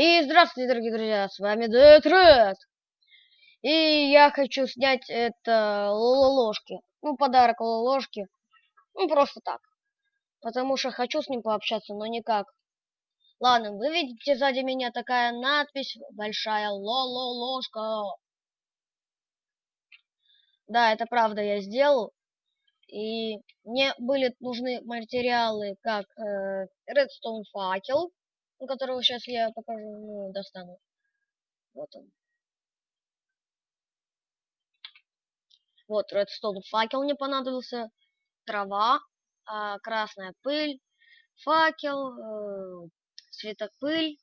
И здравствуйте, дорогие друзья, с вами Детред. И я хочу снять это ложки. Ну, подарок ложки. Ну, просто так. Потому что хочу с ним пообщаться, но никак. Ладно, вы видите сзади меня такая надпись, большая лоло-ложка. Да, это правда я сделал. И мне были нужны материалы, как э, Redstone факел, которого сейчас я покажу, ну, достану. Вот он. Вот, редстоун факел мне понадобился, трава, э, красная пыль, факел, э, светопыль,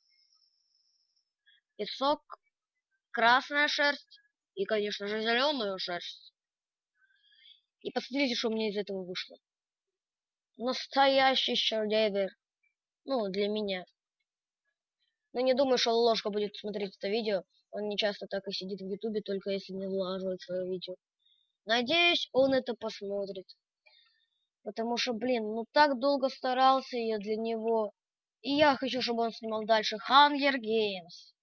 песок, красная шерсть и, конечно же, зеленую шерсть. И посмотрите, что у меня из этого вышло. Настоящий шедевр. Ну, для меня. Но не думаю, что ложка будет смотреть это видео. Он не часто так и сидит в ютубе, только если не влаживает свое видео. Надеюсь, он это посмотрит. Потому что, блин, ну так долго старался я для него. И я хочу, чтобы он снимал дальше Hunger Games.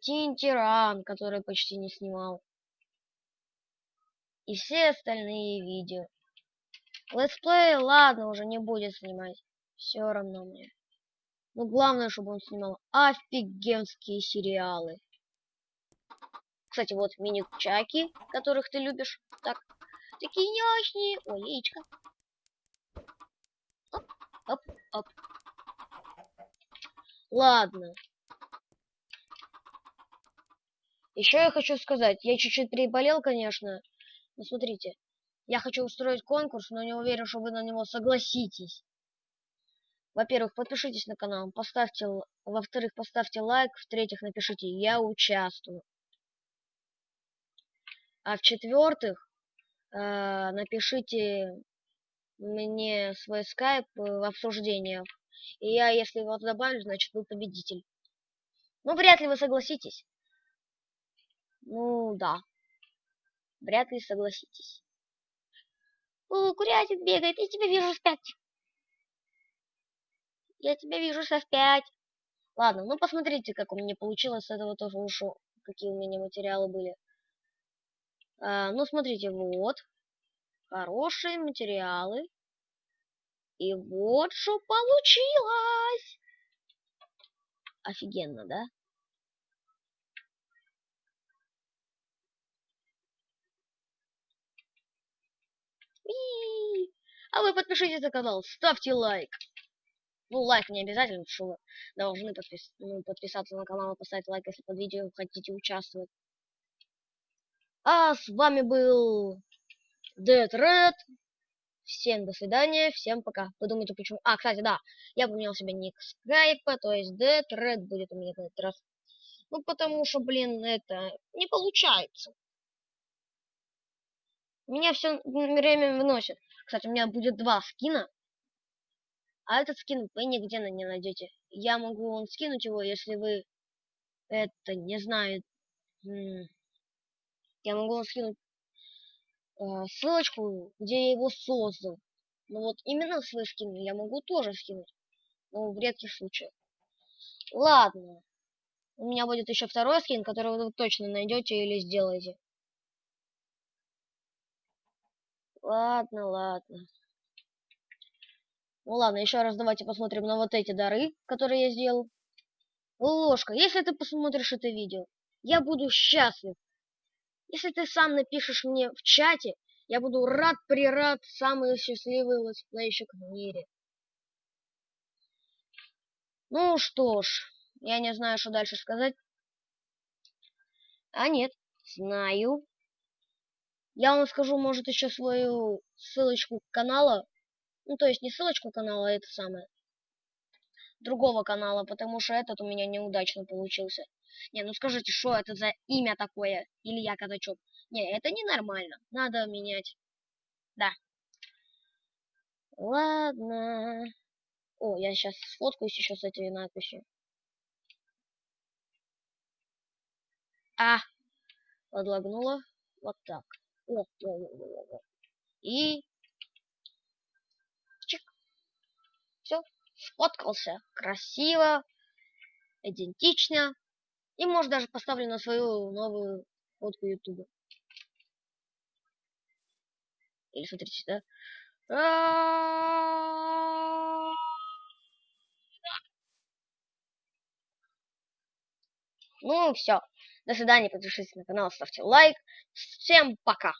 Тин Тиран, который почти не снимал. И все остальные видео. Летсплей, ладно, уже не будет снимать. Все равно мне. Но главное, чтобы он снимал офигенские сериалы. Кстати, вот мини-чаки, которых ты любишь. Так, такие няшные. Ой, яичко. Оп, оп, оп. Ладно. Еще я хочу сказать, я чуть-чуть переболел, конечно. Но смотрите, я хочу устроить конкурс, но не уверен, что вы на него согласитесь. Во-первых, подпишитесь на канал, поставьте, во-вторых, поставьте лайк, в-третьих, напишите «Я участвую». А в-четвертых, э, напишите мне свой скайп в обсуждениях. И я, если его добавлю, значит, вы победитель. Ну, вряд ли вы согласитесь. Ну, да. Вряд ли согласитесь. О, курятик бегает, я тебя вижу спять. Я тебя вижу со пять. Ладно, ну посмотрите, как у меня получилось. С этого тоже ушел. Какие у меня материалы были. А, ну, смотрите, вот. Хорошие материалы. И вот что получилось. Офигенно, да? А вы подпишитесь на канал, ставьте лайк. Ну, лайк не обязательно, что вы должны подпис ну, подписаться на канал и поставить лайк, если под видео хотите участвовать. А с вами был Dead Red. Всем до свидания, всем пока. Вы думаете, почему... А, кстати, да, я поменял себе ник скайпа, то есть Dead Red будет у меня на этот раз. Ну, потому что, блин, это не получается. Меня все время выносит. Кстати, у меня будет два скина. А этот скин вы нигде не найдете. Я могу вам скинуть его, если вы это не знаю. Я могу вам скинуть э, ссылочку, где я его создал. Ну вот именно свой скин я могу тоже скинуть. Но в редких случаях. Ладно. У меня будет еще второй скин, который вы точно найдете или сделаете. Ладно, ладно. Ну ладно, еще раз давайте посмотрим на вот эти дары, которые я сделал. Ложка, если ты посмотришь это видео, я буду счастлив. Если ты сам напишешь мне в чате, я буду рад-прирад, самый счастливый летсплейщик в мире. Ну что ж, я не знаю, что дальше сказать. А нет, знаю. Я вам скажу, может, еще свою ссылочку канала ну, то есть не ссылочку канала, а это самое. Другого канала, потому что этот у меня неудачно получился. Не, ну скажите, что это за имя такое? Илья Казачок. Не, это ненормально. Надо менять. Да. Ладно. О, я сейчас сфоткаюсь еще с этой надписью. А, подлагнула. Вот так. О, о, о, о, о. И все. Сфоткался красиво, идентично. И может даже поставлю на свою новую фотку ютуба. Или смотрите сюда. Ну все. До свидания, подпишитесь на канал, ставьте лайк. Всем пока.